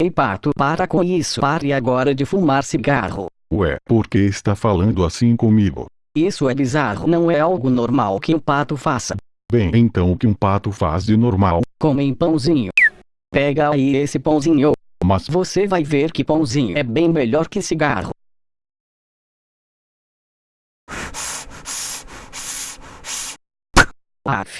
Ei pato para com isso pare agora de fumar cigarro. Ué, por que está falando assim comigo? Isso é bizarro não é algo normal que um pato faça. Bem, então o que um pato faz de normal? Comem pãozinho. Pega aí esse pãozinho. Mas Você vai ver que pãozinho é bem melhor que cigarro. Aff.